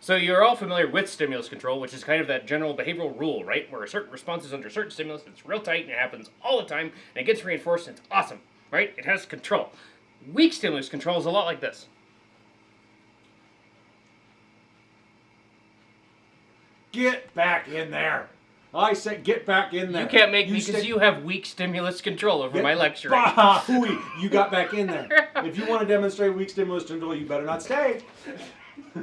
So you're all familiar with stimulus control, which is kind of that general behavioral rule, right? Where a certain response is under certain stimulus, it's real tight and it happens all the time, and it gets reinforced and it's awesome, right? It has control. Weak stimulus control is a lot like this. Get back in there. I said get back in there. You can't make me because you have weak stimulus control over my lecture. Bah, you got back in there. if you want to demonstrate weak stimulus control, you better not stay.